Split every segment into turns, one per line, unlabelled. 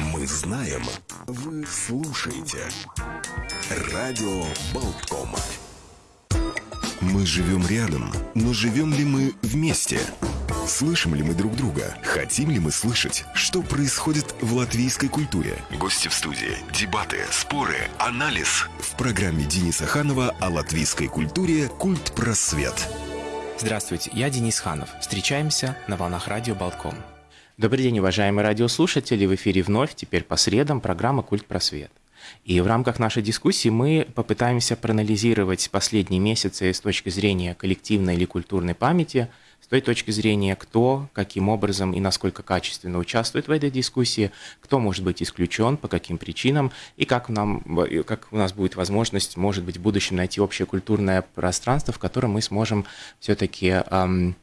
Мы знаем, вы слушаете. Радио Болтком. Мы живем рядом, но живем ли мы вместе? Слышим ли мы друг друга? Хотим ли мы слышать, что происходит в латвийской культуре? Гости в студии, дебаты, споры, анализ. В программе Дениса Ханова о латвийской культуре «Культ просвет».
Здравствуйте, я Денис Ханов. Встречаемся на волнах радио Болтком. Добрый день, уважаемые радиослушатели. В эфире вновь, теперь по средам, программа «Культ просвет». И в рамках нашей дискуссии мы попытаемся проанализировать последние месяцы с точки зрения коллективной или культурной памяти, с той точки зрения, кто, каким образом и насколько качественно участвует в этой дискуссии, кто может быть исключен, по каким причинам, и как, нам, как у нас будет возможность, может быть, в будущем найти общее культурное пространство, в котором мы сможем все-таки эм,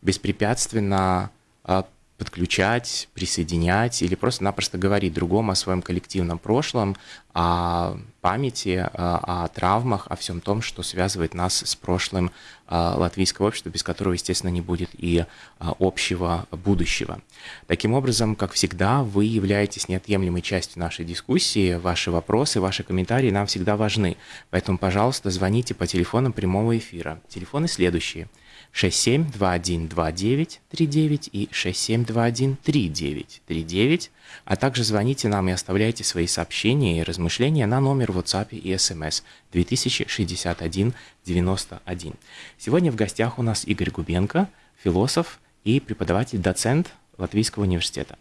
беспрепятственно э, подключать, присоединять или просто-напросто говорить другому о своем коллективном прошлом, о памяти, о травмах, о всем том, что связывает нас с прошлым латвийского общества, без которого, естественно, не будет и общего будущего. Таким образом, как всегда, вы являетесь неотъемлемой частью нашей дискуссии, ваши вопросы, ваши комментарии нам всегда важны. Поэтому, пожалуйста, звоните по телефонам прямого эфира. Телефоны следующие – 67212939 и 67213939, а также звоните нам и оставляйте свои сообщения и размышления на номер WhatsApp и SMS 206191. Сегодня в гостях у нас Игорь Губенко, философ и преподаватель-доцент Латвийского университета.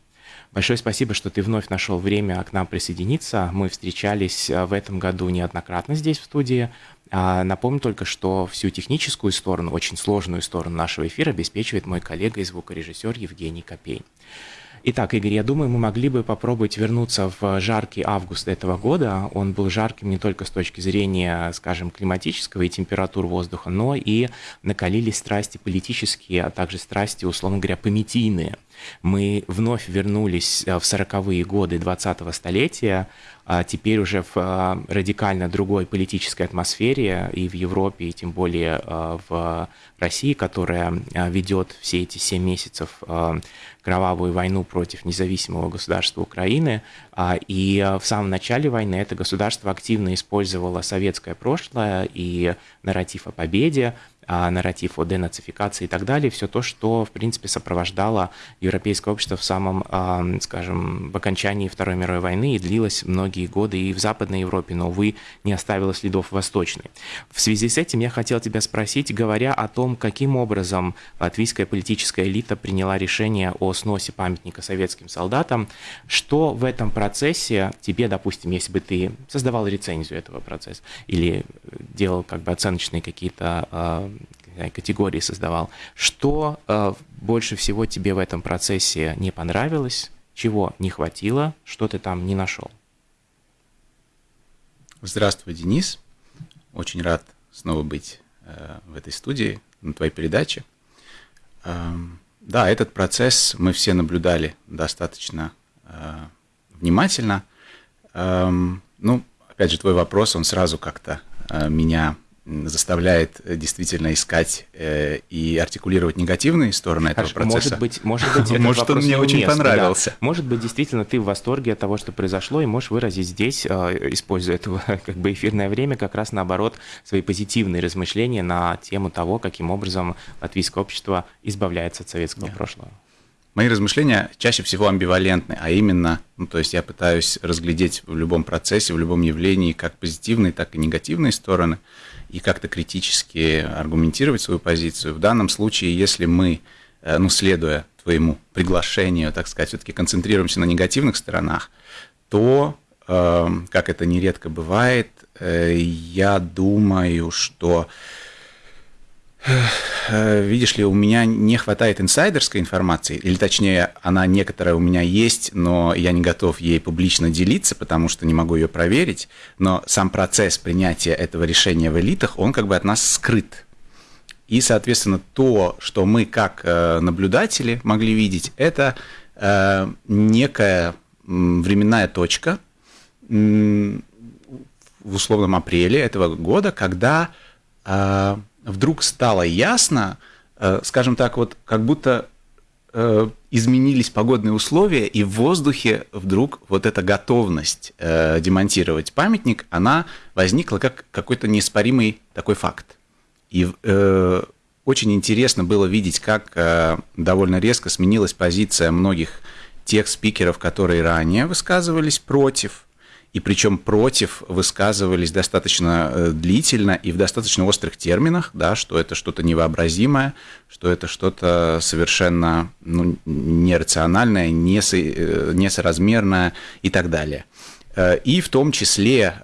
Большое спасибо, что ты вновь нашел время к нам присоединиться. Мы встречались э, в этом году неоднократно здесь в студии. А, напомню только, что всю техническую сторону, очень сложную сторону нашего эфира обеспечивает мой коллега и звукорежиссер Евгений Копейн. Итак, Игорь, я думаю, мы могли бы попробовать вернуться в жаркий август этого года. Он был жарким не только с точки зрения, скажем, климатического и температур воздуха, но и накалились страсти политические, а также страсти, условно говоря, пометийные. Мы вновь вернулись э, в 40-е годы 20-го столетия, теперь уже в э, радикально другой политической атмосфере и в Европе, и тем более э, в России, которая ведет все эти 7 месяцев кровавую войну против независимого государства Украины. А, и в самом начале войны это государство активно использовало советское прошлое и нарратив о победе, а, нарратив о денацификации и так далее, все то, что, в принципе, сопровождало европейское общество в самом, а, скажем, в окончании Второй мировой войны и длилось многие годы и в Западной Европе, но, увы, не оставило следов в Восточной. В связи с этим я хотел тебя спросить, говоря о том, каким образом латвийская политическая элита приняла решение о сносе памятника советским солдатам, что в этом процессе тебе, допустим, если бы ты создавал рецензию этого процесса или делал как бы оценочные какие-то а, категории создавал. Что э, больше всего тебе в этом процессе не понравилось, чего не хватило, что ты там не нашел?
Здравствуй, Денис. Очень рад снова быть э, в этой студии, на твоей передаче. Э, да, этот процесс мы все наблюдали достаточно э, внимательно. Э, ну, опять же, твой вопрос, он сразу как-то э, меня заставляет э, действительно искать э, и артикулировать негативные стороны Хорошо, этого процесса.
Может быть, может быть, этот
может он мне очень понравился. Да.
Может быть, действительно ты в восторге от того, что произошло, и можешь выразить здесь, э, используя это как бы эфирное время, как раз наоборот свои позитивные размышления на тему того, каким образом латвийское общество избавляется от советского yeah. прошлого.
Мои размышления чаще всего амбивалентны, а именно, ну, то есть я пытаюсь разглядеть в любом процессе, в любом явлении как позитивные, так и негативные стороны и как-то критически аргументировать свою позицию. В данном случае, если мы, э, ну, следуя твоему приглашению, так сказать, все-таки концентрируемся на негативных сторонах, то, э, как это нередко бывает, э, я думаю, что видишь ли, у меня не хватает инсайдерской информации, или точнее, она некоторая у меня есть, но я не готов ей публично делиться, потому что не могу ее проверить, но сам процесс принятия этого решения в элитах, он как бы от нас скрыт. И, соответственно, то, что мы как э, наблюдатели могли видеть, это э, некая временная точка в условном апреле этого года, когда вдруг стало ясно, э, скажем так, вот как будто э, изменились погодные условия, и в воздухе вдруг вот эта готовность э, демонтировать памятник, она возникла как какой-то неоспоримый такой факт. И э, очень интересно было видеть, как э, довольно резко сменилась позиция многих тех спикеров, которые ранее высказывались против, и причем против высказывались достаточно э, длительно и в достаточно острых терминах, да, что это что-то невообразимое, что это что-то совершенно ну, нерациональное, э, несоразмерное и так далее. Э, и в том числе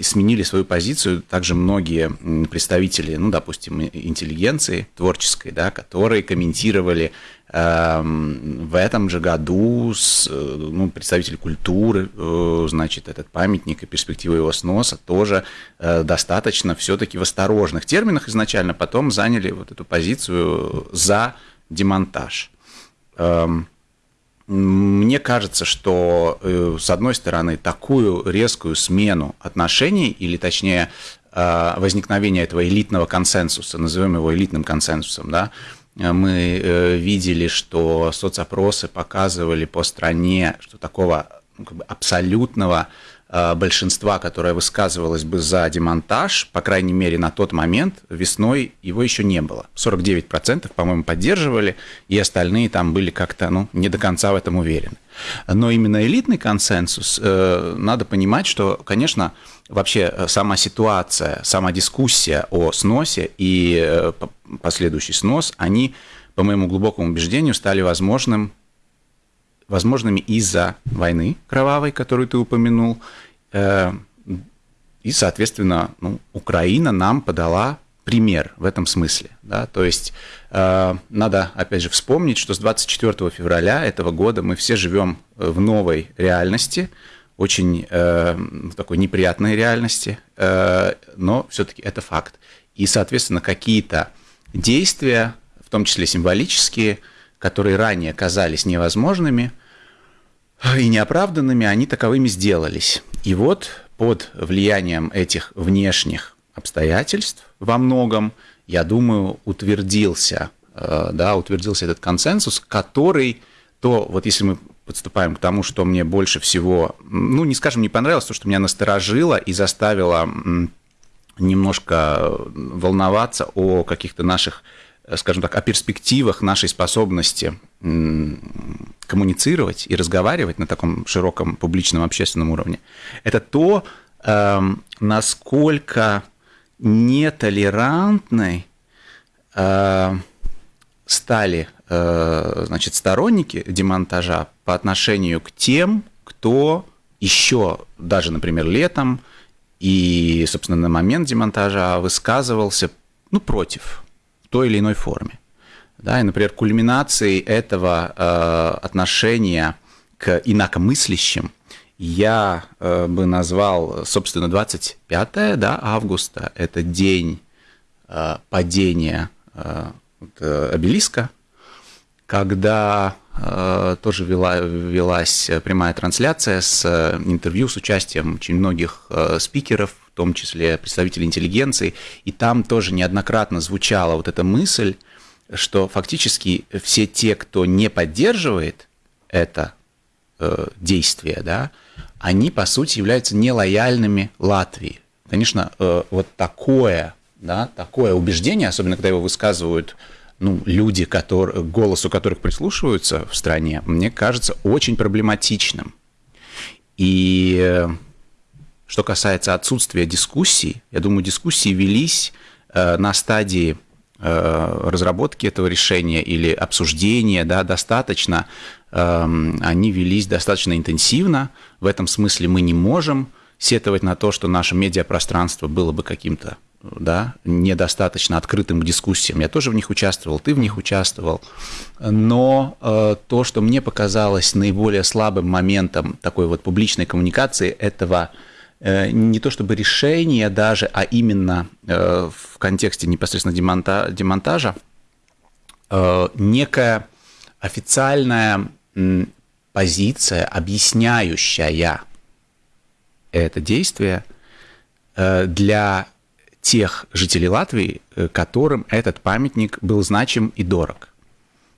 сменили свою позицию также многие представители, ну, допустим, интеллигенции творческой, да, которые комментировали в этом же году с, ну, представитель культуры, э, значит, этот памятник и перспективы его сноса тоже э, достаточно все-таки в осторожных терминах изначально, потом заняли вот эту позицию за демонтаж. Эм, мне кажется, что, э, с одной стороны, такую резкую смену отношений, или точнее возникновение этого элитного консенсуса, назовем его элитным консенсусом, да, Э, мы э, видели, что соцопросы показывали по стране, что такого ну, как бы абсолютного большинства, которое высказывалось бы за демонтаж, по крайней мере, на тот момент весной его еще не было. 49%, по-моему, поддерживали, и остальные там были как-то ну, не до конца в этом уверены. Но именно элитный консенсус, надо понимать, что, конечно, вообще э, сама ситуация, сама дискуссия о сносе и э, последующий снос, они, по моему глубокому убеждению, стали возможным, возможными из-за войны кровавой, которую ты упомянул, э, и, соответственно, ну, Украина нам подала пример в этом смысле. Да? То есть надо, опять же, вспомнить, что с 24 февраля этого года мы все живем в новой реальности, очень э, такой неприятной реальности, э, но все-таки это факт. И, соответственно, какие-то действия, в том числе символические, которые ранее казались невозможными и неоправданными, они таковыми сделались. И вот под влиянием этих внешних обстоятельств во многом, я думаю, утвердился, э, да, утвердился этот консенсус, который то, вот если мы подступаем к тому, что мне больше всего, ну, не скажем, не понравилось, то, что меня насторожило и заставило немножко волноваться о каких-то наших, скажем так, о перспективах нашей способности коммуницировать и разговаривать на таком широком публичном общественном уровне, это то, эм, насколько нетолерантной э, стали Э, значит, сторонники демонтажа по отношению к тем, кто еще даже, например, летом и, собственно, на момент демонтажа высказывался ну, против в той или иной форме. Да, и, например, кульминацией этого э, отношения к инакомыслящим я э, бы назвал, собственно, 25 да, августа. Это день э, падения э, обелиска когда э, тоже вела, велась прямая трансляция с э, интервью с участием очень многих э, спикеров, в том числе представителей интеллигенции, и там тоже неоднократно звучала вот эта мысль, что фактически все те, кто не поддерживает это э, действие, да, они, по сути, являются нелояльными Латвии. Конечно, э, вот такое, да, такое убеждение, особенно когда его высказывают ну, люди, которые, к голосу которых прислушиваются в стране, мне кажется очень проблематичным. И э, что касается отсутствия дискуссий, я думаю, дискуссии велись э, на стадии э, разработки этого решения или обсуждения, да, достаточно, эм, они велись достаточно интенсивно. В этом смысле мы не можем сетовать на то, что наше медиапространство было бы каким-то да, недостаточно открытым к дискуссиям. Я тоже в них участвовал, ты в них участвовал. Но э, то, что мне показалось наиболее слабым моментом такой вот публичной коммуникации этого э, не то чтобы решения даже, а именно э, в контексте непосредственно демонта демонтажа, э, некая официальная э, позиция, объясняющая это действие э, для тех жителей Латвии, э, которым этот памятник был значим и дорог.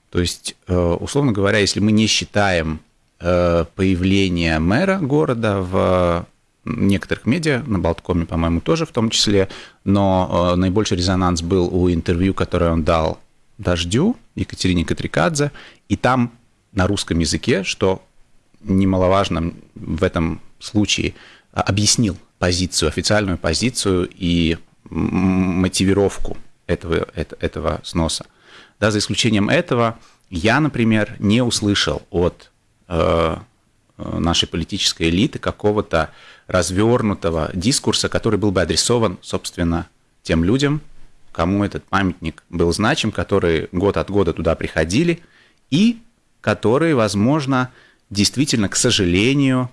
То есть, условно говоря, если мы не считаем появление мэра города в некоторых медиа, на Болткоме, по-моему, тоже в том числе, но наибольший резонанс был у интервью, которое он дал «Дождю» Екатерине Катрикадзе, и там на русском языке, что немаловажно в этом случае, объяснил позицию, официальную позицию и мотивировку этого, этого сноса. Да, за исключением этого, я, например, не услышал от э, нашей политической элиты какого-то развернутого дискурса, который был бы адресован, собственно, тем людям, кому этот памятник был значим, которые год от года туда приходили, и которые, возможно, действительно, к сожалению,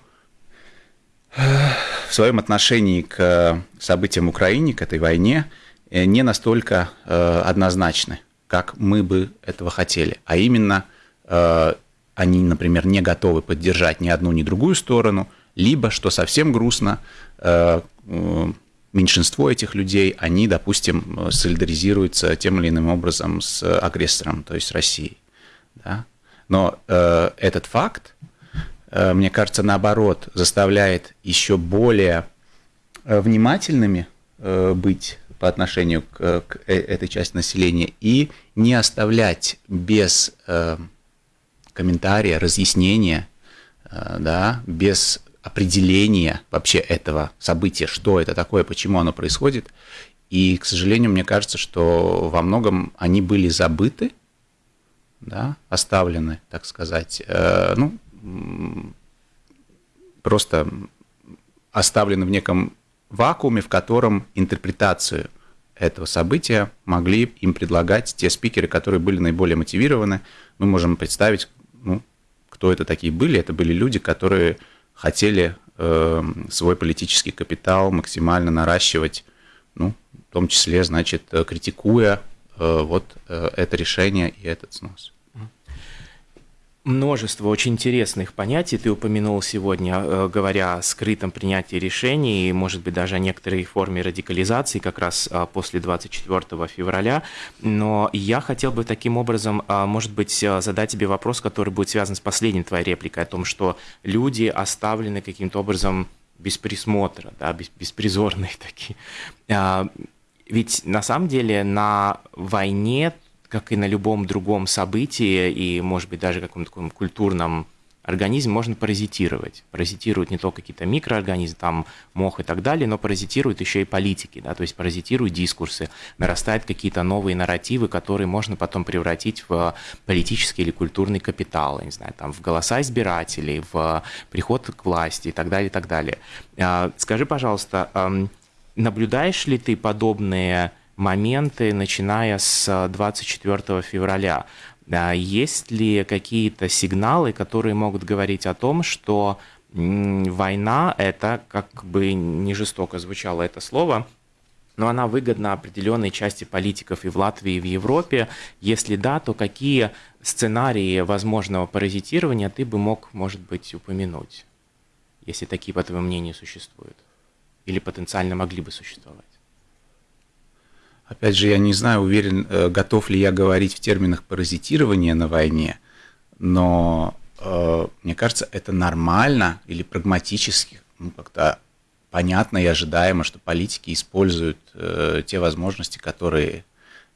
в своем отношении к событиям в Украине, к этой войне, э, не настолько э, однозначны, как мы бы этого хотели. А именно, э, они, например, не готовы поддержать ни одну, ни другую сторону, либо, что совсем грустно, меньшинство этих людей, они, допустим, солидаризируются тем или иным образом с агрессором, то есть Россией. Да? Но э, этот факт, э, мне кажется, наоборот, заставляет еще более э, внимательными э, быть по отношению к, к э, этой части населения и не оставлять без э, комментария, разъяснения, э, да, без определения вообще этого события, что это такое, почему оно происходит. И, к сожалению, мне кажется, что во многом они были забыты, да, оставлены, так сказать, э, ну, просто оставлены в неком вакууме, в котором интерпретацию этого события могли им предлагать те спикеры, которые были наиболее мотивированы. Мы можем представить, ну, кто это такие были. Это были люди, которые хотели э, свой политический капитал максимально наращивать, ну, в том числе, значит, критикуя Э, вот э, это решение и этот снос.
Множество очень интересных понятий ты упомянул сегодня, э, говоря о скрытом принятии решений, и, может быть, даже о некоторой форме радикализации как раз после 24 февраля. Но я хотел бы таким образом, может быть, задать тебе вопрос, который будет связан с последней твоей репликой о том, что люди оставлены каким-то образом без присмотра, да, беспризорные такие. А, ведь на самом деле на войне, как и на любом другом событии, и, может быть, даже каком-то таком культурном организме можно паразитировать. Паразитируют не только какие-то микроорганизмы, там мох и так далее, но паразитируют еще и политики, да, то есть паразитируют дискурсы, нарастают какие-то новые нарративы, которые можно потом превратить в политический или культурный капитал, не знаю, там, в голоса избирателей, в приход к власти и так далее, и так далее. А, скажи, пожалуйста, Наблюдаешь ли ты подобные моменты, начиная с 24 февраля? Есть ли какие-то сигналы, которые могут говорить о том, что война – это, как бы не жестоко звучало это слово, но она выгодна определенной части политиков и в Латвии, и в Европе. Если да, то какие сценарии возможного паразитирования ты бы мог, может быть, упомянуть, если такие, по твоему мнению, существуют? или потенциально могли бы существовать?
Опять же, я не знаю, уверен, э, готов ли я говорить в терминах паразитирования на войне, но э, мне кажется, это нормально или прагматически, ну, как-то понятно и ожидаемо, что политики используют э, те возможности, которые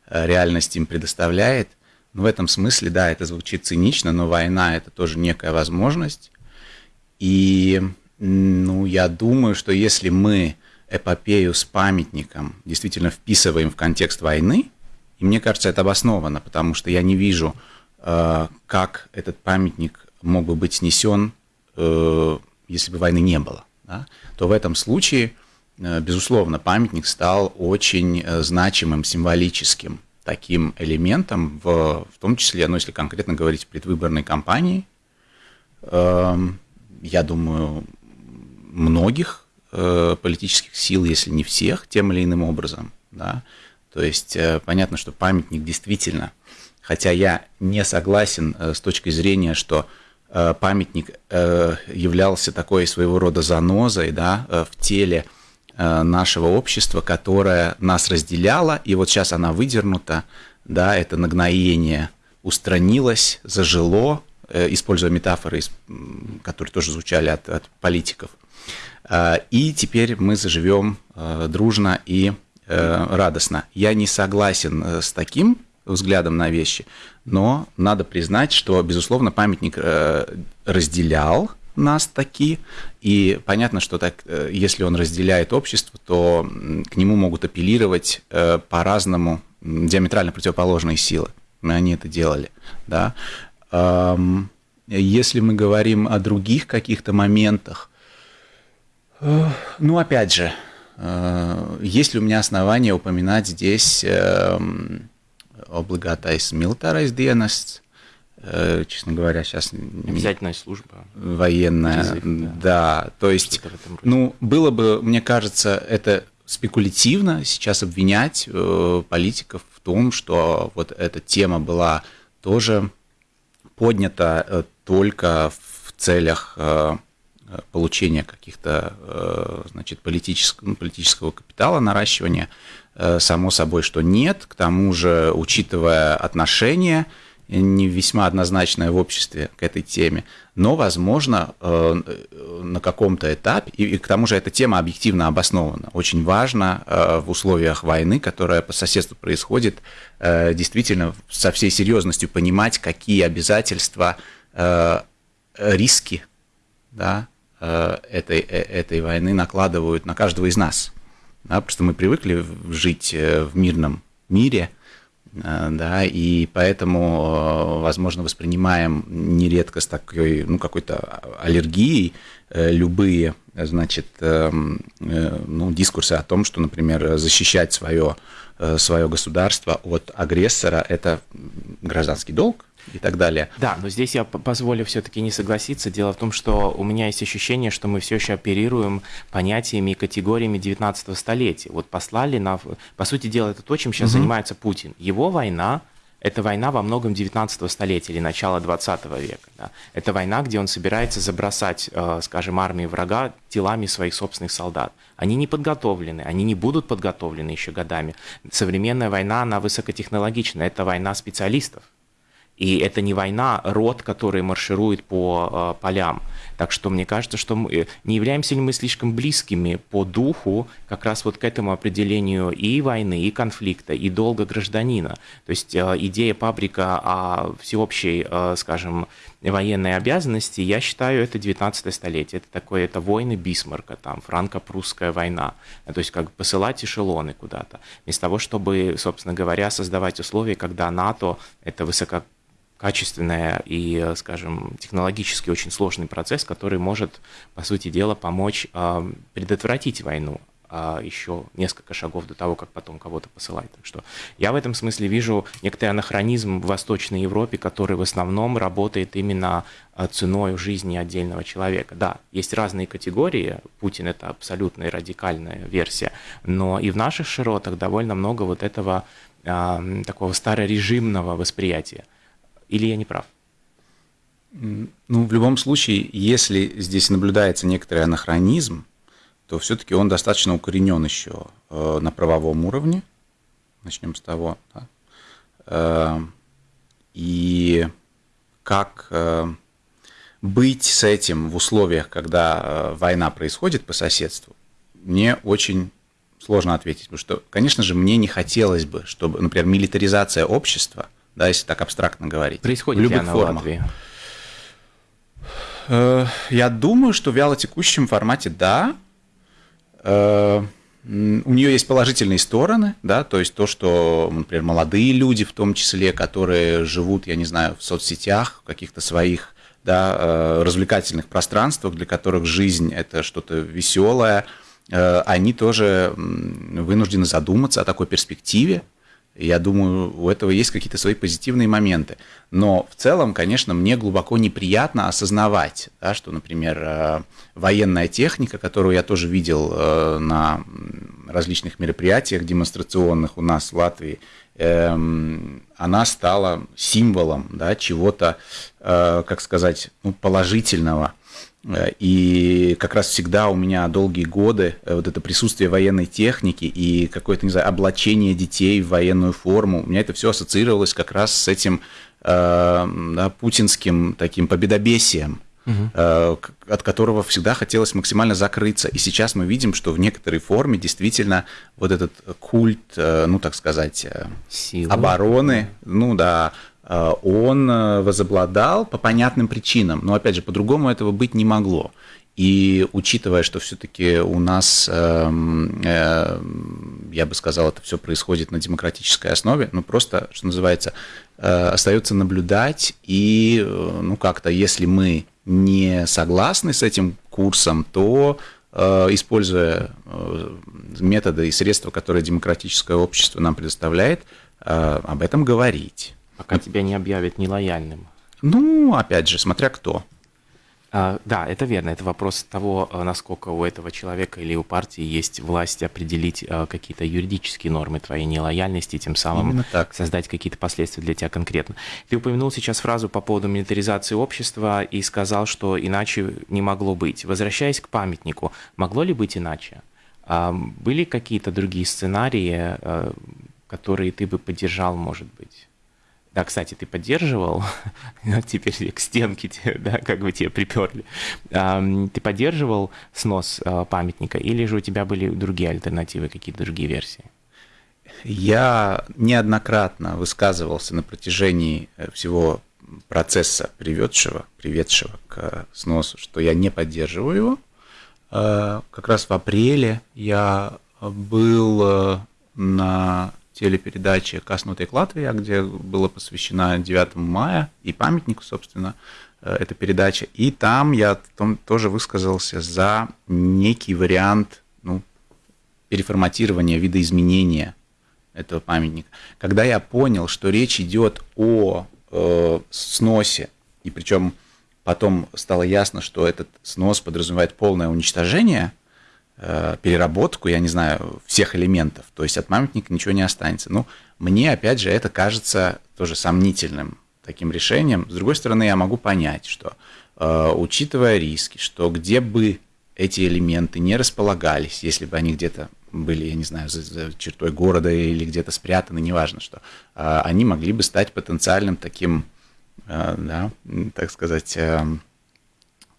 э, реальность им предоставляет. Но в этом смысле, да, это звучит цинично, но война это тоже некая возможность. И ну, я думаю, что если мы эпопею с памятником действительно вписываем в контекст войны, и мне кажется, это обосновано, потому что я не вижу, э, как этот памятник мог бы быть снесен, э, если бы войны не было, да? то в этом случае, э, безусловно, памятник стал очень значимым, символическим таким элементом, в, в том числе, ну, если конкретно говорить предвыборной кампании, эм, я думаю, многих э, политических сил, если не всех, тем или иным образом. Да? То есть э, понятно, что памятник действительно, хотя я не согласен э, с точки зрения, что памятник являлся такой своего рода занозой да, в теле нашего общества, которое нас разделяло, и вот сейчас она выдернута, да, это нагноение устранилось, зажило, используя метафоры, которые тоже звучали от, от политиков. И теперь мы заживем дружно и радостно. Я не согласен с таким взглядом на вещи, но надо признать, что, безусловно, памятник разделял нас таки, и понятно, что так, э, если он разделяет общество, то к нему могут апеллировать э, по-разному диаметрально противоположные силы. Они это делали, да. Если мы говорим о других каких-то моментах, э, ну, опять же, есть ли у меня основания упоминать здесь obligātais militārais dienests, Э, честно говоря, сейчас...
Обязательная служба.
Военная, Призыв, да. да. То есть, ну, было бы, мне кажется, это спекулятивно сейчас обвинять э, политиков в том, что вот эта тема была тоже поднята э, только в целях э, получения каких-то, э, значит, политического, ну, политического капитала, наращивания. Э, само собой, что нет. К тому же, учитывая отношения, не весьма однозначное в обществе к этой теме, но, возможно, э, на каком-то этапе, и к тому же эта тема объективно обоснована. Очень важно э, в условиях войны, которая по соседству происходит, э, действительно со всей серьезностью понимать, какие обязательства, риски да, этой, этой войны накладывают на каждого из нас. Да, просто мы привыкли жить в мирном мире – Э, да, и поэтому, э, возможно, воспринимаем нередко с такой, ну, какой-то аллергией э, любые, значит, эм, ну, дискурсы о том, что, например, защищать свое, свое государство от агрессора – это гражданский долг, и так далее.
Да, но здесь я позволю все-таки не согласиться. Дело в том, что у меня есть ощущение, что мы все еще оперируем понятиями и категориями 19 столетия. Вот послали на... По сути дела, это то, чем сейчас угу. занимается Путин. Его война это война во многом 19 столетия или начала 20 века. Да. Это война, где он собирается забросать, э, скажем, армии врага телами своих собственных солдат. Они не подготовлены, они не будут подготовлены еще годами. Современная война, она высокотехнологична, это война специалистов. И это не война рот, которые маршируют по э, полям. Так что мне кажется, что мы, э, не являемся ли мы слишком близкими по духу как раз вот к этому определению и войны, и конфликта, и долга гражданина. То есть э, идея пабрика о всеобщей, э, скажем, военной обязанности, я считаю, это 19 столетие. Это такое, это войны Бисмарка, там, франко-прусская война. То есть как посылать эшелоны куда-то. Вместо того, чтобы, собственно говоря, создавать условия, когда НАТО, это высоко качественная и, скажем, технологически очень сложный процесс, который может, по сути дела, помочь э, предотвратить войну еще несколько шагов до того, как потом кого-то посылать. Так что я в этом смысле вижу некоторый анахронизм в Восточной Европе, который в основном работает именно а, ценой жизни отдельного человека. Да, есть разные категории, Путин это абсолютно радикальная версия, но и в наших широтах довольно много вот этого э, такого старорежимного восприятия. Или я не прав?
Ну, в любом случае, если здесь наблюдается некоторый анахронизм, то все-таки он достаточно укоренен еще э, на правовом уровне. Начнем с того. Да? Э, и как э, быть с этим в условиях, когда война происходит по соседству, мне очень сложно ответить. Потому что, конечно же, мне не хотелось бы, чтобы, например, милитаризация общества – да, если так абстрактно говорить.
Происходит в любых формах. Латвии?
Я думаю, что в вялотекущем формате да. Э, у нее есть положительные стороны, да, то есть то, что, например, молодые люди в том числе, которые живут, я не знаю, в соцсетях, в каких-то своих да, э, развлекательных пространствах, для которых жизнь это что-то веселое, они тоже вынуждены задуматься о такой перспективе, я думаю, у этого есть какие-то свои позитивные моменты. Но в целом, конечно, мне глубоко неприятно осознавать, да, что, например, э, военная техника, которую я тоже видел э, на различных мероприятиях демонстрационных у нас в Латвии, эм, она стала символом да, чего-то, э, как сказать, ну, положительного – и как раз всегда у меня долгие годы э, вот это присутствие военной техники и какое-то, не знаю, облачение детей в военную форму, у меня это все ассоциировалось как раз с этим да, путинским таким победобесием, угу. от которого всегда хотелось максимально закрыться. И сейчас мы видим, что в некоторой форме действительно вот этот культ, ну так сказать, Силы. обороны, ну да, он возобладал по понятным причинам. Но опять же, по-другому этого быть не могло. И учитывая, что все-таки у нас, эм, э, я бы сказал, это все происходит на демократической основе, ну просто, что называется, э, остается наблюдать и, э, ну как-то, если мы не согласны с этим курсом, то используя методы и средства, которые демократическое общество нам предоставляет, об этом говорить.
Пока тебя не объявят нелояльным.
Ну, опять же, смотря кто.
А, да, это верно. Это вопрос того, а, насколько у этого человека или у партии есть власть определить а, какие-то юридические нормы твоей нелояльности, тем самым создать какие-то последствия для тебя конкретно. Ты упомянул сейчас фразу по поводу милитаризации общества и сказал, что иначе не могло быть. Возвращаясь к памятнику, могло ли быть иначе? Были какие-то другие сценарии, которые ты бы поддержал, может быть? Да, кстати, ты поддерживал, теперь к стенке да, как бы тебе приперли. Ты поддерживал снос а, памятника или же у тебя были другие альтернативы, какие-то другие версии?
Я неоднократно высказывался на протяжении э, всего процесса, приведшего, приведшего к сносу, что я не поддерживаю его. А, как раз в апреле я был э, на телепередаче «Каснутый Латвия», где была посвящена 9 мая и памятнику, собственно, э, эта передача. И там я там тоже высказался за некий вариант ну, переформатирования, видоизменения этого памятника. Когда я понял, что речь идет о э, сносе, и причем потом стало ясно, что этот снос подразумевает полное уничтожение Э, переработку, я не знаю, всех элементов. То есть от памятника ничего не останется. Ну, мне, опять же, это кажется тоже сомнительным таким решением. С другой стороны, я могу понять, что э, учитывая риски, что где бы эти элементы не располагались, если бы они где-то были, я не знаю, за, за чертой города или где-то спрятаны, неважно что, э, они могли бы стать потенциальным таким, да, так сказать, э,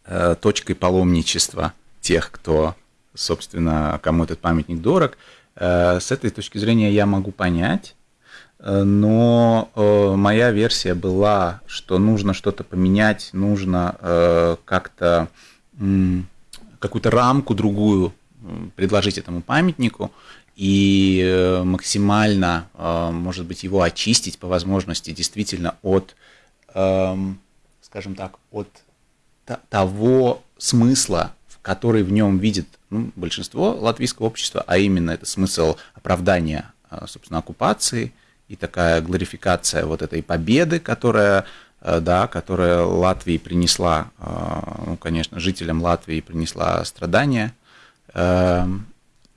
э, точкой паломничества тех, кто собственно, кому этот памятник дорог. Э, с этой точки зрения я могу понять, э, но э, моя версия была, что нужно что-то поменять, нужно как-то какую-то рамку другую предложить этому памятнику и максимально, может быть, его очистить по возможности действительно от, эм, скажем так, от того смысла, который в нем видит ну, большинство латвийского общества, а именно это смысл оправдания, а, собственно, оккупации и такая глорификация вот этой победы, которая, а, да, которая Латвии принесла, а, ну, конечно, жителям Латвии принесла страдания.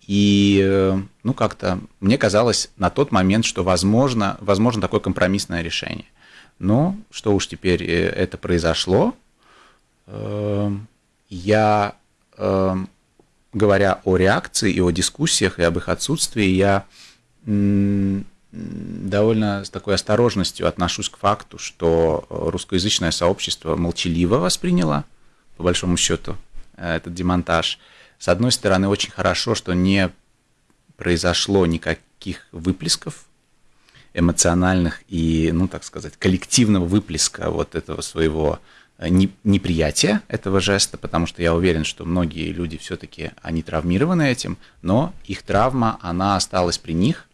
И, ну, как-то мне казалось на тот момент, что возможно, возможно такое компромиссное решение. Но что уж теперь э, это произошло, я говоря о реакции и о дискуссиях и об их отсутствии, я довольно с такой осторожностью отношусь к факту, что русскоязычное сообщество молчаливо восприняло, по большому счету, э, этот демонтаж. С одной стороны, очень хорошо, что не произошло никаких выплесков эмоциональных и, ну, так сказать, коллективного выплеска вот этого своего неприятие этого жеста, потому что я уверен, что многие люди все-таки, они травмированы этим, но их травма, она осталась при них,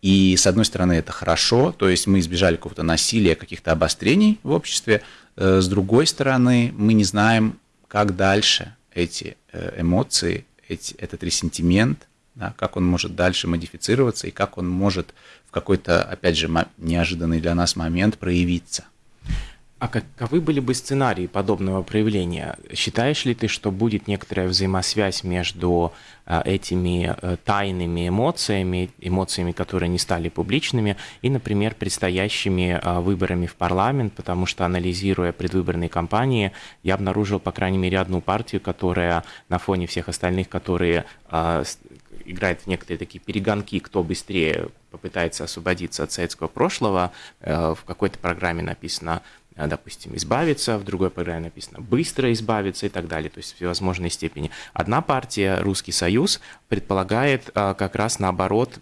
и с одной стороны это хорошо, то есть мы избежали какого-то насилия, каких-то обострений в обществе, э, с другой стороны мы не знаем, как дальше эти э, эмоции, эти, этот ресентимент, да, как он может дальше модифицироваться и как он может в какой-то, опять же, неожиданный для нас момент проявиться.
А каковы были бы сценарии подобного проявления? Считаешь ли ты, что будет некоторая взаимосвязь между а, этими э, тайными эмоциями, эмоциями, которые не стали публичными, и, например, предстоящими а, выборами в парламент, потому что, анализируя предвыборные кампании, я обнаружил, по крайней мере, одну партию, которая на фоне всех остальных, которые а, играет в некоторые такие перегонки, кто быстрее попытается освободиться от советского прошлого. Э, в какой-то программе написано допустим, избавиться, в другой программе написано быстро избавиться и так далее, то есть в всевозможной степени. Одна партия, Русский Союз, предполагает как раз наоборот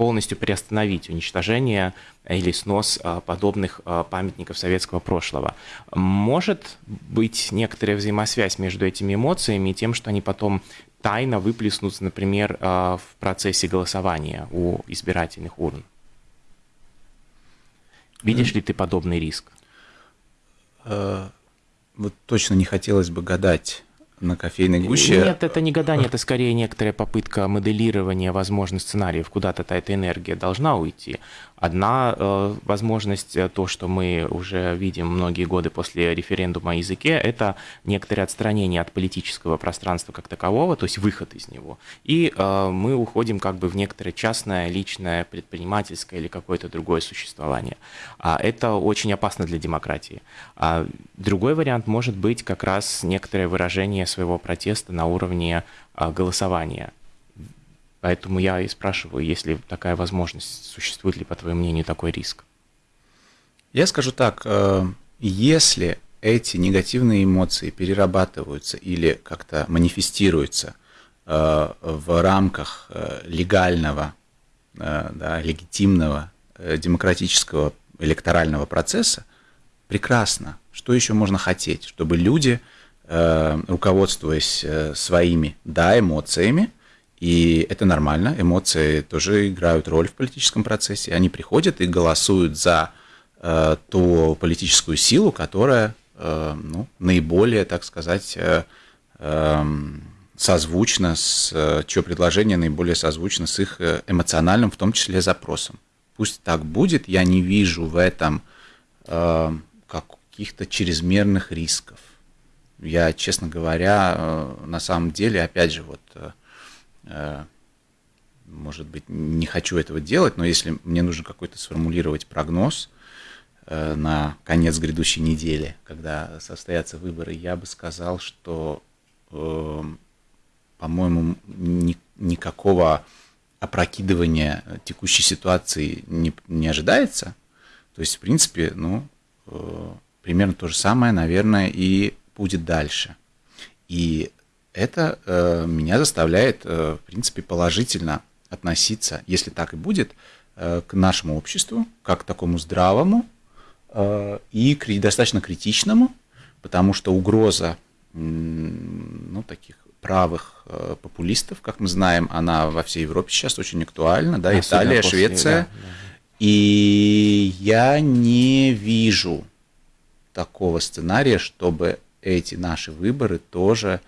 полностью приостановить уничтожение или снос а, подобных а, памятников советского прошлого. Может быть некоторая взаимосвязь между этими эмоциями и тем, что они потом тайно выплеснутся, например, а, в процессе голосования у избирательных урн. Видишь ли ты подобный риск?
Э, вот точно не хотелось бы гадать на кофейной гуще.
Нет, это не гадание, это скорее некоторая попытка моделирования возможных сценариев, куда-то эта энергия должна уйти. Одна э, возможность, э, то, что мы уже видим многие годы после референдума о языке, это некоторое отстранение от политического пространства как такового, то есть выход из него. И э, мы уходим как бы в некоторое частное, личное, предпринимательское или какое-то другое существование. А это очень опасно для демократии. А другой вариант может быть как раз некоторое выражение своего протеста на уровне э, голосования Поэтому я и спрашиваю, есть ли такая возможность, существует ли, по твоему мнению, такой риск?
Я скажу так, э, если эти негативные эмоции перерабатываются или как-то манифестируются э, в рамках э, легального, да, легитимного демократического электорального процесса, прекрасно. Что еще можно хотеть? Чтобы люди, руководствуясь своими да, эмоциями, и это нормально, эмоции тоже играют роль в политическом процессе. Они приходят и голосуют за э, ту политическую силу, которая э, ну, наиболее, так сказать, э, э, созвучна с, э, чье предложение наиболее созвучно с их э, эмоциональным, в том числе, запросом. Пусть так будет, я не вижу в этом э, каких-то чрезмерных рисков. Я, честно говоря, э, на самом деле, опять же, вот Э, может быть, не хочу этого делать, но если мне нужно какой-то сформулировать прогноз э, на конец грядущей недели, когда состоятся выборы, я бы сказал, что, э, по-моему, ни, никакого опрокидывания текущей ситуации не, не ожидается. То есть, в принципе, ну, примерно то же самое, наверное, и будет дальше. И это э, меня заставляет, э, в принципе, положительно относиться, если так и будет, э, к нашему обществу, как к такому здравому э, и кри- достаточно критичному, потому что угроза ну, таких правых э, популистов, как мы знаем, она во всей Европе сейчас очень актуальна, да, Особенно Италия, после, Швеция. Да, да. И я не вижу такого сценария, чтобы эти наши выборы тоже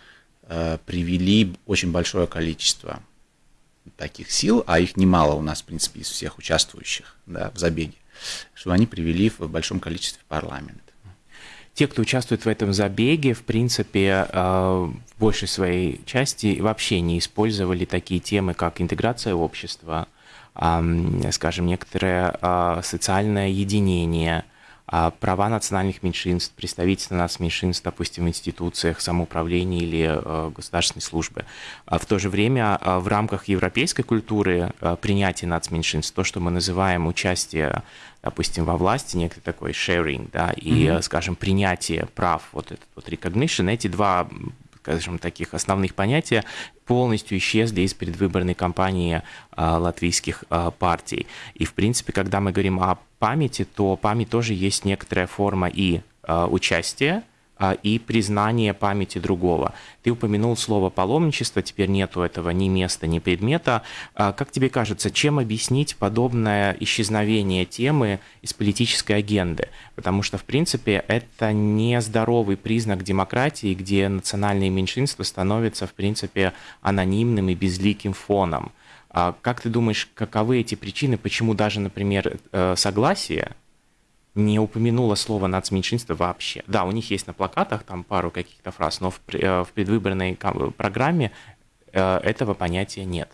Э, привели очень большое количество таких сил, а их немало у нас, в принципе, из всех участвующих да, в забеге, что они привели в большом количестве в парламент.
Те, кто участвует в этом забеге, в принципе, э, в большей своей части вообще не использовали такие темы, как интеграция общества, скажем, некоторое э, социальное единение, а права национальных меньшинств, представительства нацменьшинств, допустим, в институциях самоуправления или э, государственной службы. А в то же время э, в рамках европейской культуры э, принятия нацменьшинств, то, что мы называем участие допустим, во власти, некий такой sharing, да, и, mm-hmm. скажем, принятие прав, вот этот вот recognition, эти два скажем, таких основных понятия полностью исчезли из предвыборной кампании а, латвийских а, партий. И, в принципе, когда мы говорим о памяти, то память тоже есть некоторая форма и а, участия, и признание памяти другого. Ты упомянул слово паломничество, теперь нету этого ни места, ни предмета. А, как тебе кажется, чем объяснить подобное исчезновение темы из политической агенды? Потому что, в принципе, это не здоровый признак демократии, где национальные меньшинства становятся, в принципе, анонимным и безликим фоном. А как ты думаешь, каковы эти причины, почему даже, например, э, согласие не упомянула слово нацменьшинство вообще. Да, у них есть на плакатах там пару каких-то фраз, но в, э, в предвыборной программе э, этого понятия нет.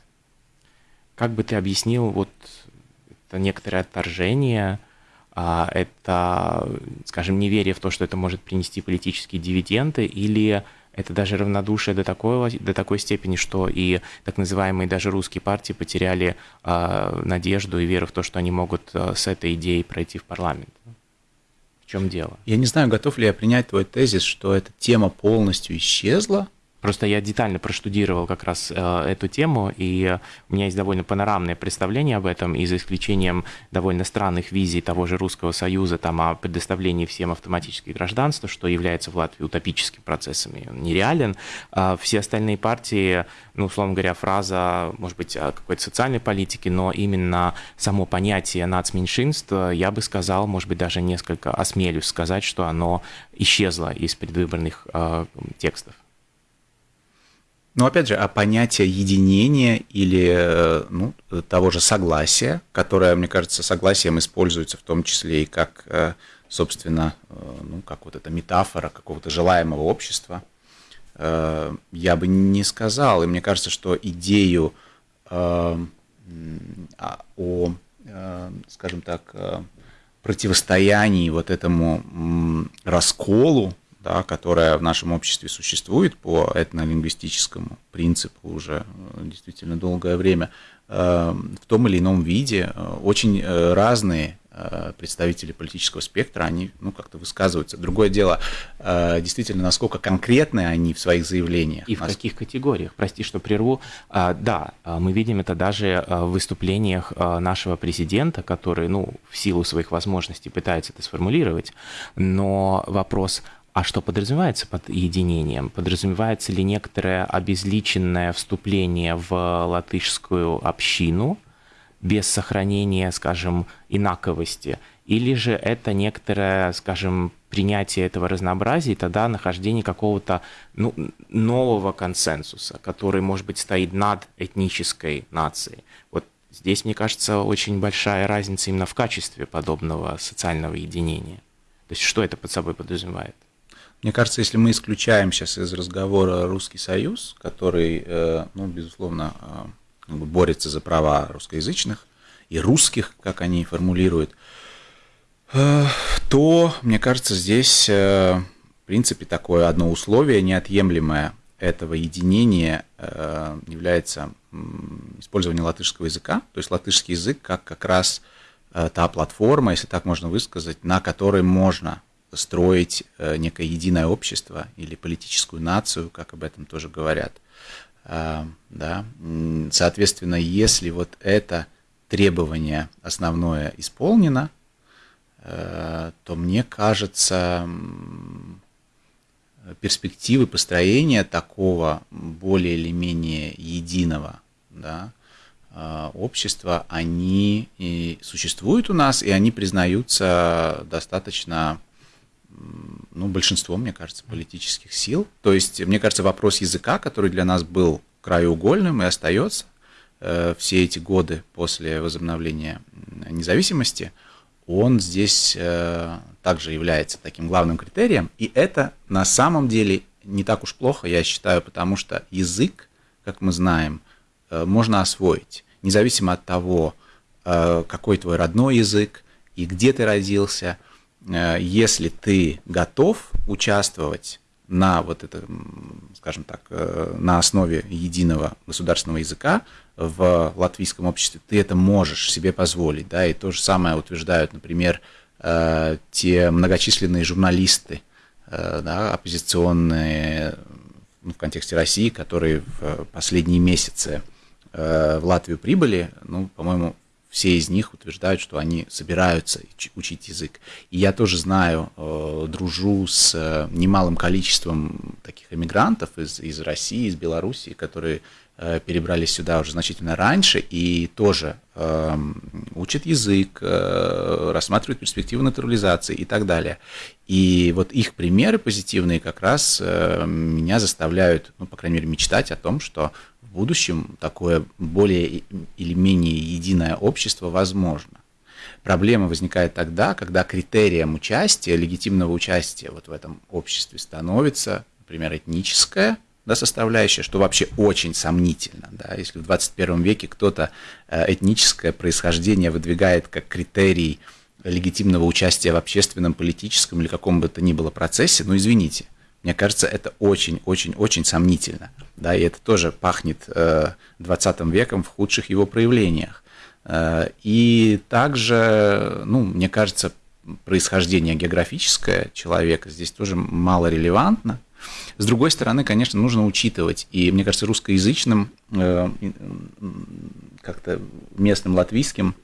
Как бы ты объяснил вот это некоторое отторжение это, скажем, неверие в то, что это может принести политические дивиденды, или это даже равнодушие до, такого, до такой степени, что и так называемые даже русские партии потеряли э, надежду и веру в то, что они могут э, с этой идеей пройти в парламент. В чем дело?
Я не знаю, готов ли я принять твой тезис, что эта тема полностью исчезла,
Просто я детально проштудировал как раз э, эту тему, и у меня есть довольно панорамное представление об этом, и за исключением довольно странных визий того же Русского Союза там, о предоставлении всем автоматических гражданства, что является в Латвии утопическим процессом, и он нереален, э, все остальные партии, ну, условно говоря, фраза, может быть, о какой-то социальной политике, но именно само понятие нацменьшинств, я бы сказал, может быть, даже несколько осмелюсь сказать, что оно исчезло из предвыборных э, текстов.
Но опять же, а понятие единения или э, ну, того же согласия, которое, мне кажется, согласием используется в том числе и как, э, собственно, э, ну, как вот эта метафора какого-то желаемого общества, я бы не сказал. И мне кажется, что идею а, о, скажем так, противостоянии вот этому расколу да, которая в нашем обществе существует по этнолингвистическому принципу уже э, действительно долгое время, э, в том или ином виде э, очень разные представители политического спектра, они ну, как-то высказываются. Другое дело, действительно, насколько конкретны они в своих заявлениях.
И в каких категориях, прости, что прерву. А, да, мы видим это даже в выступлениях нашего президента, который, ну, в силу своих возможностей пытается это сформулировать, но вопрос, а что подразумевается под единением? Подразумевается ли некоторое обезличенное вступление в латышскую общину без сохранения, скажем, инаковости? Или же это некоторое, скажем, принятие этого разнообразия и тогда нахождение какого-то ну, нового консенсуса, который, может быть, стоит над этнической нацией? Вот здесь, мне кажется, очень большая разница именно в качестве подобного социального единения. То есть что это под собой подразумевает?
Мне кажется, если мы исключаем сейчас из разговора Русский Союз, который, э, ну, безусловно, э, борется за права русскоязычных и русских, как они формулируют, э, то, мне кажется, здесь, в принципе, такое одно условие неотъемлемое этого единения является использование латышского языка, то есть латышский язык как как раз та платформа, если так можно высказать, на которой можно строить э, некое единое общество или политическую нацию, как об этом тоже говорят. А, да. Соответственно, если вот это требование основное исполнено, э, то мне кажется, перспективы построения такого более или менее единого да, а, общества, они существуют у нас, и они признаются достаточно ну, большинство, мне кажется, политических сил. То есть, мне кажется, вопрос языка, который для нас был краеугольным и остается э, все эти годы после возобновления независимости, он здесь э, также является таким главным критерием. И это на самом деле не так уж плохо, я считаю, потому что язык, как мы знаем, э, можно освоить, независимо от того, э, какой твой родной язык и где ты родился – если ты готов участвовать на вот это, скажем так, э, на основе единого государственного языка в латвийском обществе, ты это можешь себе позволить, да, и то же самое утверждают, например, э, те многочисленные журналисты, да, оппозиционные ну, в контексте России, которые в последние месяцы в Латвию прибыли, ну, по-моему, все из них утверждают, что они собираются учить язык. И я тоже знаю, э, дружу с э, немалым количеством таких эмигрантов из, из России, из Белоруссии, которые э, перебрались сюда уже значительно раньше и тоже э, учат язык, э, рассматривают перспективы натурализации и так далее. И вот их примеры позитивные как раз э, меня заставляют, ну, по крайней мере, мечтать о том, что будущем такое более или менее единое общество возможно. Проблема возникает тогда, когда критерием участия, легитимного участия вот в этом обществе становится, например, этническая да, составляющая, что вообще очень сомнительно. Да, если в 21 веке кто-то э, этническое происхождение выдвигает как критерий легитимного участия в общественном, политическом или каком бы то ни было процессе, ну извините, мне кажется, это очень-очень-очень сомнительно. Да, и это тоже пахнет э, 20 веком в худших его проявлениях. Э, и также, ну, мне кажется, происхождение географическое человека здесь тоже мало релевантно. С другой стороны, конечно, нужно учитывать, и мне кажется, русскоязычным, э, как-то местным латвийским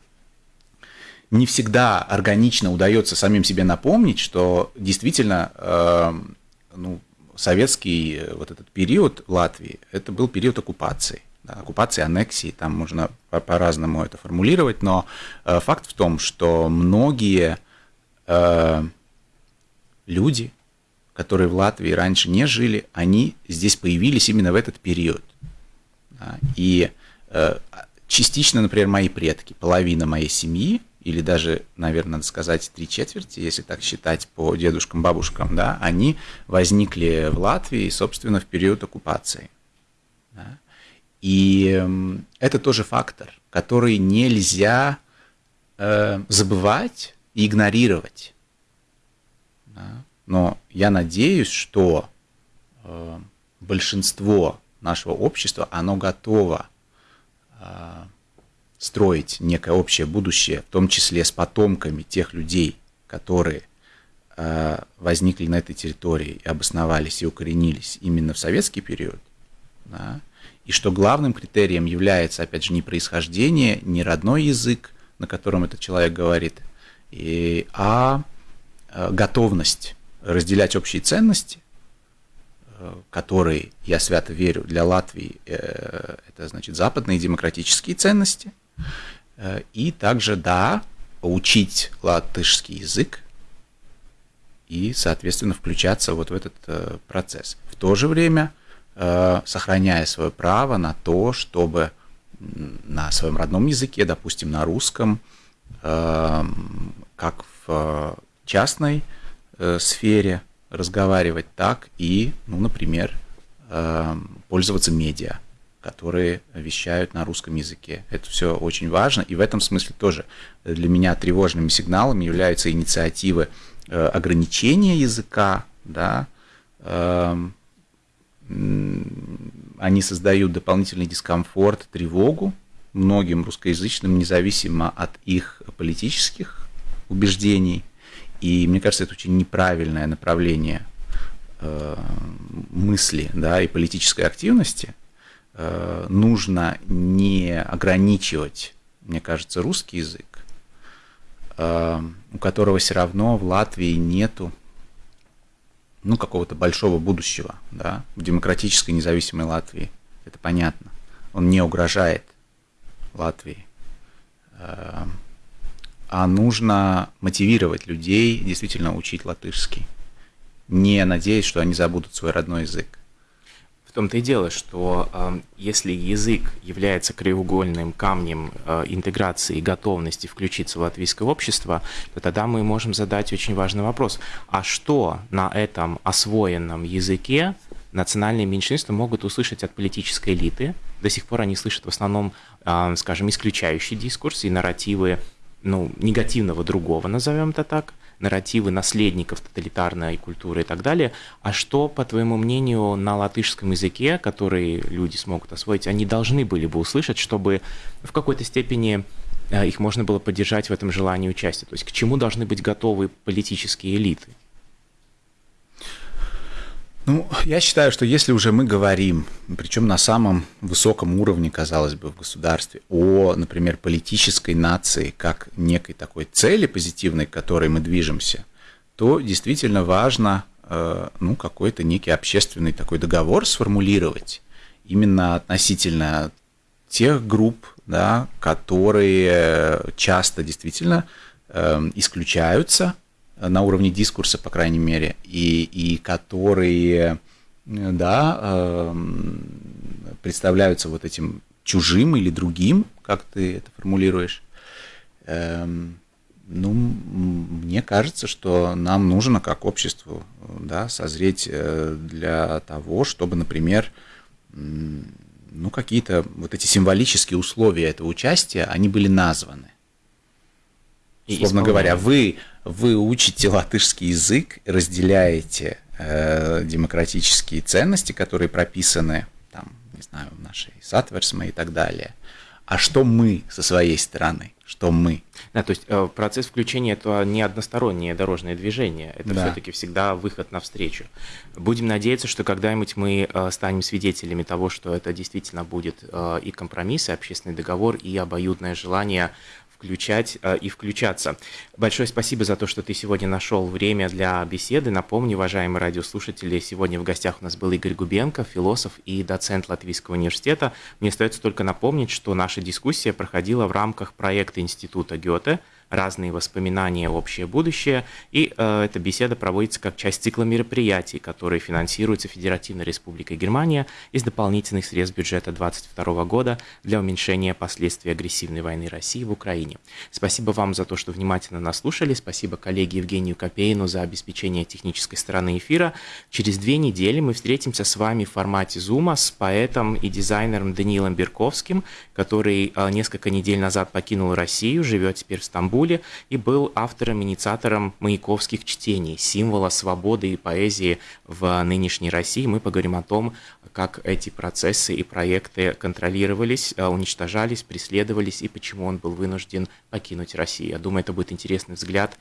не всегда органично удается самим себе напомнить, что действительно э, ну, советский э, вот этот период Латвии, это был период оккупации. Да, оккупации, аннексии, там можно по-разному это формулировать, но э, факт в том, что многие э, люди, которые в Латвии раньше не жили, они здесь появились именно в этот период. Да, и э, частично, например, мои предки, половина моей семьи, или даже, наверное, надо сказать, три четверти, если так считать по дедушкам, бабушкам, да, они возникли в Латвии, собственно, в период оккупации. Да. И это тоже фактор, который нельзя э, забывать и игнорировать. Да. Но я надеюсь, что э, большинство нашего общества, оно готово э, строить некое общее будущее, в том числе с потомками тех людей, которые э, возникли на этой территории и обосновались и укоренились именно в советский период, да, и что главным критерием является, опять же, не происхождение, не родной язык, на котором этот человек говорит, и, а э, готовность разделять общие ценности, э, которые, я свято верю, для Латвии это значит западные демократические ценности – Э, и также, да, учить латышский язык и, соответственно, включаться вот в этот э, процесс. В то же время э, сохраняя свое право на то, чтобы на своем родном языке, допустим, на русском, как в частной сфере разговаривать, так и, ну, например, пользоваться медиа которые вещают на русском языке. Это все очень важно, и в этом смысле тоже для меня тревожными сигналами являются инициативы э, ограничения языка, да, эм, они создают дополнительный дискомфорт, тревогу многим русскоязычным, независимо от их политических убеждений. И мне кажется, это очень неправильное направление э, мысли да, и политической активности – нужно не ограничивать, мне кажется, русский язык, э, у которого все равно в Латвии нету ну, какого-то большого будущего, да, в демократической независимой Латвии. Это понятно. Он не угрожает Латвии. Э, а нужно мотивировать людей действительно учить латышский, не надеясь, что они забудут свой родной язык
том-то и дело, что э, если язык является краеугольным камнем э, интеграции и готовности включиться в латвийское общество, то тогда мы можем задать очень важный вопрос. А что на этом освоенном языке национальные меньшинства могут услышать от политической элиты? До сих пор они слышат в основном, э, скажем, исключающий дискурс и нарративы ну, негативного другого, назовем это так, нарративы наследников тоталитарной культуры и так далее. А что, по твоему мнению, на латышском языке, который люди смогут освоить, они должны были бы услышать, чтобы в какой-то степени э, их можно было поддержать в этом желании участия? То есть к чему должны быть готовы политические элиты?
Ну, я считаю, что если уже мы говорим, причем на самом высоком уровне, казалось бы, в государстве, о, например, политической нации как некой такой цели позитивной, к которой мы движемся, то действительно важно э, ну, какой-то некий общественный такой договор сформулировать именно относительно тех групп, да, которые часто действительно э, исключаются на уровне дискурса, по крайней мере, и, и которые, да, эм, представляются вот этим чужим или другим, как ты это формулируешь. Эм, ну, мне кажется, что нам нужно как обществу да, созреть э, для того, чтобы, например, ну, какие-то вот эти символические условия этого участия, они были названы. Условно говоря, вы, вы учите латышский язык, разделяете э, демократические ценности, которые прописаны, там, не знаю, в нашей Сатверсме и так далее. А что мы со своей стороны? Что мы?
Да, то есть э, процесс включения это не одностороннее дорожное движение, это да. все-таки всегда выход навстречу. Будем надеяться, что когда-нибудь мы э, станем свидетелями того, что это действительно будет э, и компромисс, и общественный договор, и обоюдное желание включать э, и включаться. Большое спасибо за то, что ты сегодня нашел время для беседы. Напомню, уважаемые радиослушатели, сегодня в гостях у нас был Игорь Губенко, философ и доцент Латвийского университета. Мне остается только напомнить, что наша дискуссия проходила в рамках проекта Института Гёте – разные воспоминания, общее будущее. И э, эта беседа проводится как часть цикла мероприятий, которые финансируются Федеративной Республикой Германия из дополнительных средств бюджета 2022 года для уменьшения последствий агрессивной войны России в Украине. Спасибо вам за то, что внимательно нас слушали. Спасибо коллеге Евгению Копейну за обеспечение технической стороны эфира. Через две недели мы встретимся с вами в формате Zoom с поэтом и дизайнером Даниилом Берковским, который э, несколько недель назад покинул Россию, живет теперь в Стамбуле Стамбуле и был автором-инициатором маяковских чтений, символа свободы и поэзии в нынешней России. Мы поговорим о том, как эти процессы и проекты контролировались, э, уничтожались, преследовались и почему он был вынужден покинуть Россию. Я думаю, это будет интересный взгляд,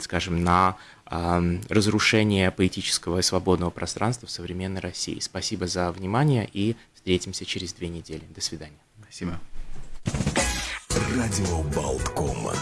скажем, на разрушение поэтического и свободного пространства в современной России. Спасибо за внимание и встретимся через две недели. До свидания.
Спасибо.
Радио Болткома.